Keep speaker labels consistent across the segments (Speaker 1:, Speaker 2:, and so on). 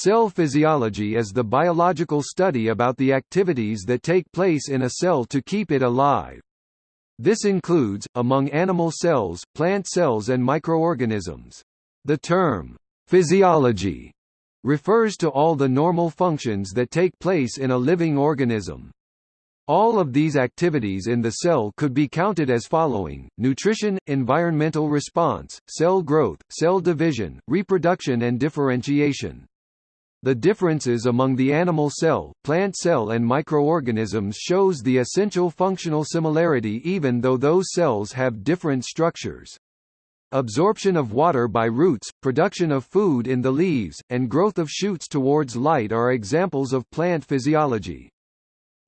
Speaker 1: Cell physiology is the biological study about the activities that take place in a cell to keep it alive. This includes, among animal cells, plant cells and microorganisms. The term, physiology, refers to all the normal functions that take place in a living organism. All of these activities in the cell could be counted as following, nutrition, environmental response, cell growth, cell division, reproduction and differentiation. The differences among the animal cell, plant cell and microorganisms shows the essential functional similarity even though those cells have different structures. Absorption of water by roots, production of food in the leaves, and growth of shoots towards light are examples of plant physiology.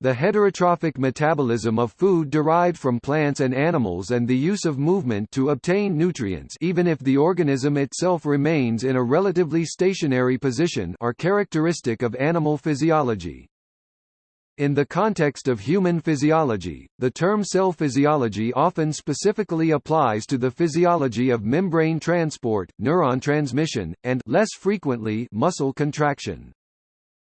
Speaker 1: The heterotrophic metabolism of food derived from plants and animals and the use of movement to obtain nutrients even if the organism itself remains in a relatively stationary position are characteristic of animal physiology. In the context of human physiology, the term cell physiology often specifically applies to the physiology of membrane transport, neuron transmission, and less frequently muscle contraction.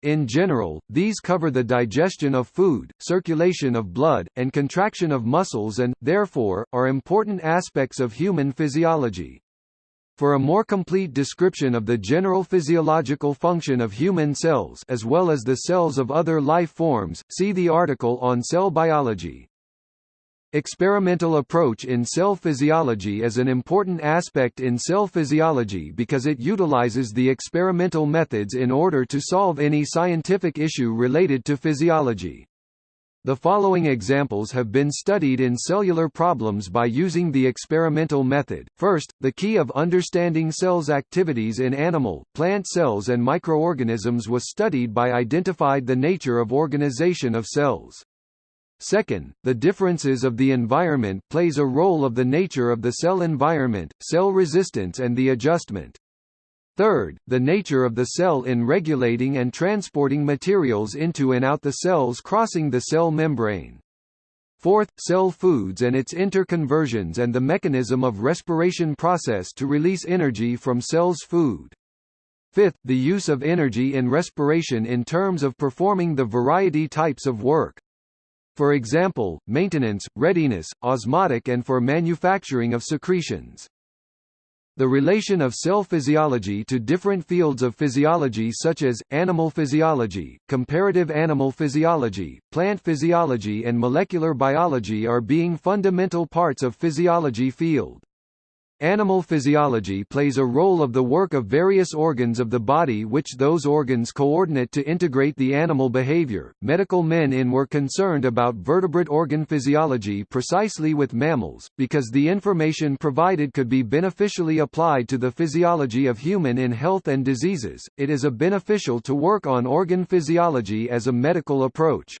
Speaker 1: In general, these cover the digestion of food, circulation of blood, and contraction of muscles and, therefore, are important aspects of human physiology. For a more complete description of the general physiological function of human cells as well as the cells of other life forms, see the article on cell biology. Experimental approach in cell physiology is an important aspect in cell physiology because it utilizes the experimental methods in order to solve any scientific issue related to physiology. The following examples have been studied in cellular problems by using the experimental method. First, the key of understanding cells' activities in animal, plant cells and microorganisms was studied by identified the nature of organization of cells. Second, the differences of the environment plays a role of the nature of the cell environment, cell resistance and the adjustment. Third, the nature of the cell in regulating and transporting materials into and out the cells crossing the cell membrane. Fourth, cell foods and its interconversions and the mechanism of respiration process to release energy from cells' food. Fifth, the use of energy in respiration in terms of performing the variety types of work. For example, maintenance, readiness, osmotic and for manufacturing of secretions. The relation of cell physiology to different fields of physiology such as, animal physiology, comparative animal physiology, plant physiology and molecular biology are being fundamental parts of physiology field. Animal physiology plays a role of the work of various organs of the body which those organs coordinate to integrate the animal behavior. Medical men in were concerned about vertebrate organ physiology precisely with mammals, because the information provided could be beneficially applied to the physiology of human in health and diseases. It is a beneficial to work on organ physiology as a medical approach.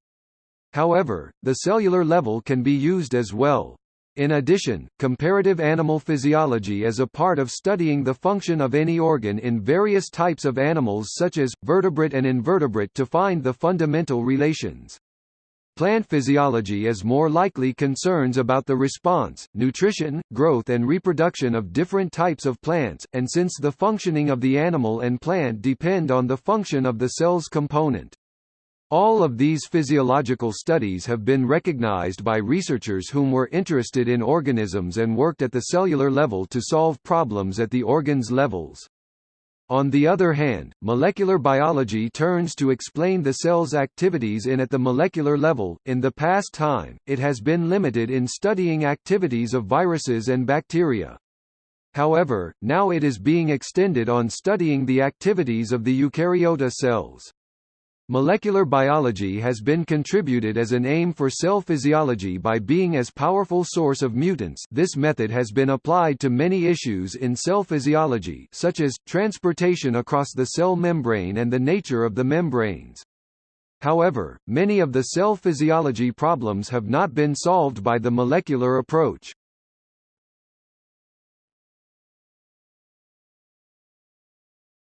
Speaker 1: However, the cellular level can be used as well. In addition, comparative animal physiology is a part of studying the function of any organ in various types of animals such as, vertebrate and invertebrate to find the fundamental relations. Plant physiology is more likely concerns about the response, nutrition, growth and reproduction of different types of plants, and since the functioning of the animal and plant depend on the function of the cell's component. All of these physiological studies have been recognized by researchers whom were interested in organisms and worked at the cellular level to solve problems at the organs levels. On the other hand, molecular biology turns to explain the cell's activities in at the molecular level. In the past time, it has been limited in studying activities of viruses and bacteria. However, now it is being extended on studying the activities of the eukaryota cells. Molecular biology has been contributed as an aim for cell physiology by being as powerful source of mutants this method has been applied to many issues in cell physiology such as, transportation across the cell membrane and the nature of the membranes. However, many of the cell physiology problems have not been solved by the molecular approach.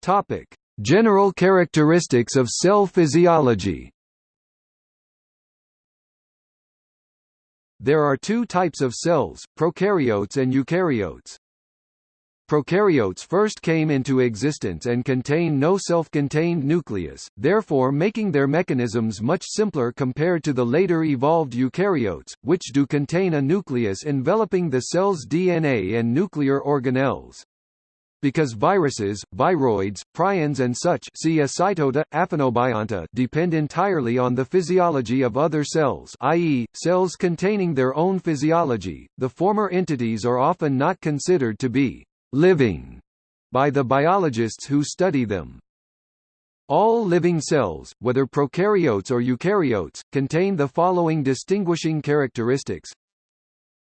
Speaker 1: Topic. General characteristics of cell physiology There are two types of cells, prokaryotes and eukaryotes. Prokaryotes first came into existence and contain no self-contained nucleus, therefore making their mechanisms much simpler compared to the later evolved eukaryotes, which do contain a nucleus enveloping the cell's DNA and nuclear organelles. Because viruses, viroids, prions and such see Aphanobionta depend entirely on the physiology of other cells i.e., cells containing their own physiology, the former entities are often not considered to be living by the biologists who study them. All living cells, whether prokaryotes or eukaryotes, contain the following distinguishing characteristics.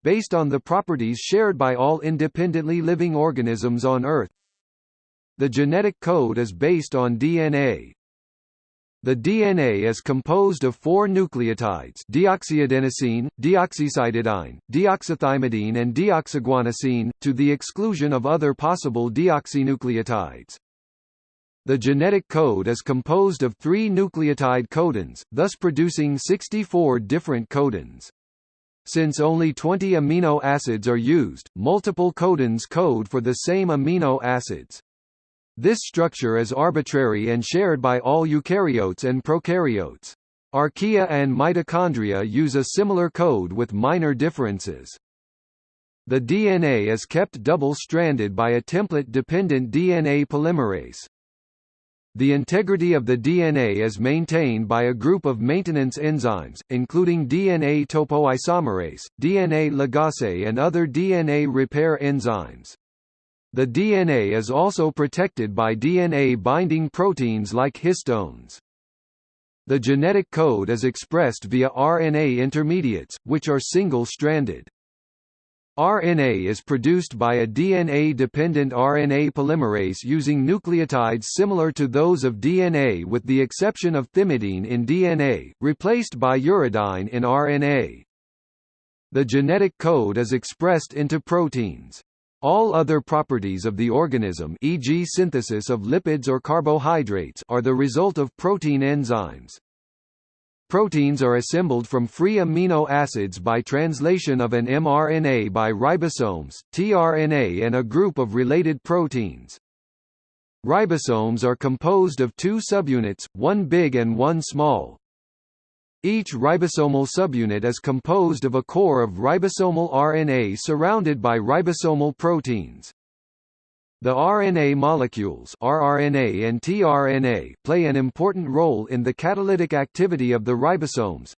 Speaker 1: Based on the properties shared by all independently living organisms on Earth, the genetic code is based on DNA, the DNA is composed of four nucleotides deoxyadenosine, deoxycytidine, deoxythymidine and deoxyguanosine, to the exclusion of other possible deoxynucleotides. The genetic code is composed of three nucleotide codons, thus producing 64 different codons. Since only 20 amino acids are used, multiple codons code for the same amino acids. This structure is arbitrary and shared by all eukaryotes and prokaryotes. Archaea and mitochondria use a similar code with minor differences. The DNA is kept double-stranded by a template-dependent DNA polymerase. The integrity of the DNA is maintained by a group of maintenance enzymes, including DNA topoisomerase, DNA ligase and other DNA repair enzymes. The DNA is also protected by DNA-binding proteins like histones. The genetic code is expressed via RNA intermediates, which are single-stranded. RNA is produced by a DNA-dependent RNA polymerase using nucleotides similar to those of DNA with the exception of thymidine in DNA, replaced by uridine in RNA. The genetic code is expressed into proteins. All other properties of the organism e.g. synthesis of lipids or carbohydrates are the result of protein enzymes. Proteins are assembled from free amino acids by translation of an mRNA by ribosomes, tRNA and a group of related proteins. Ribosomes are composed of two subunits, one big and one small. Each ribosomal subunit is composed of a core of ribosomal RNA surrounded by ribosomal proteins. The RNA molecules rRNA and tRNA play an important role in the catalytic activity of the ribosomes.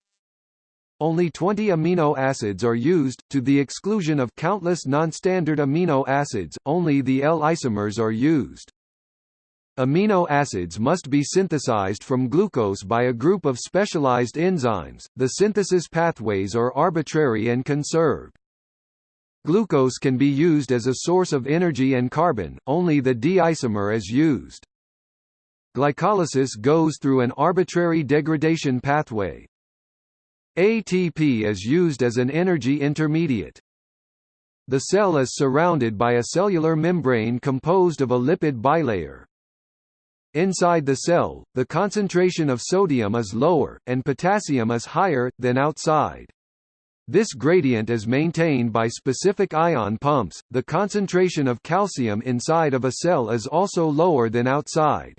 Speaker 1: Only 20 amino acids are used, to the exclusion of countless non-standard amino acids, only the L isomers are used. Amino acids must be synthesized from glucose by a group of specialized enzymes, the synthesis pathways are arbitrary and conserved. Glucose can be used as a source of energy and carbon, only the D-isomer is used. Glycolysis goes through an arbitrary degradation pathway. ATP is used as an energy intermediate. The cell is surrounded by a cellular membrane composed of a lipid bilayer. Inside the cell, the concentration of sodium is lower, and potassium is higher, than outside. This gradient is maintained by specific ion pumps. The concentration of calcium inside of a cell is also lower than outside.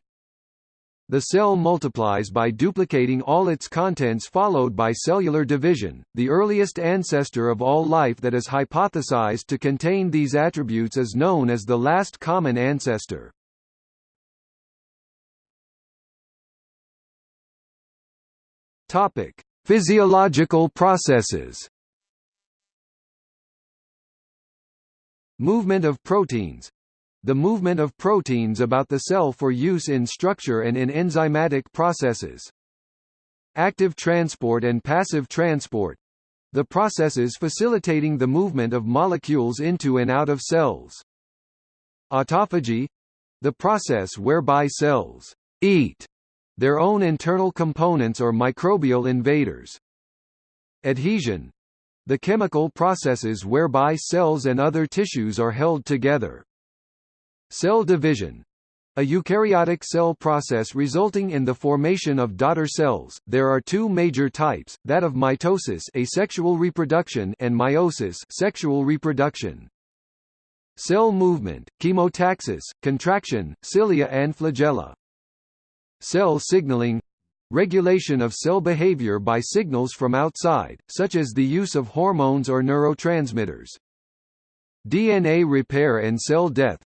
Speaker 1: The cell multiplies by duplicating all its contents followed by cellular division. The earliest ancestor of all life that is hypothesized to contain these attributes is known as the last common ancestor. Topic: Physiological processes. Movement of proteins. The movement of proteins about the cell for use in structure and in enzymatic processes. Active transport and passive transport. The processes facilitating the movement of molecules into and out of cells. Autophagy. The process whereby cells eat their own internal components or microbial invaders. Adhesion the chemical processes whereby cells and other tissues are held together. Cell division a eukaryotic cell process resulting in the formation of daughter cells. There are two major types, that of mitosis asexual reproduction and meiosis sexual reproduction. Cell movement, chemotaxis, contraction, cilia and flagella. Cell signaling regulation of cell behavior by signals from outside, such as the use of hormones or neurotransmitters. DNA repair and cell death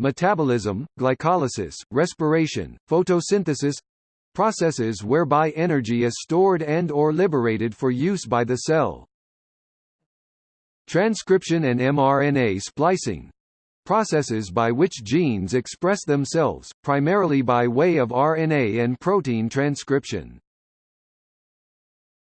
Speaker 1: Metabolism, glycolysis, respiration, photosynthesis processes whereby energy is stored and or liberated for use by the cell. Transcription and mRNA splicing processes by which genes express themselves, primarily by way of RNA and protein transcription.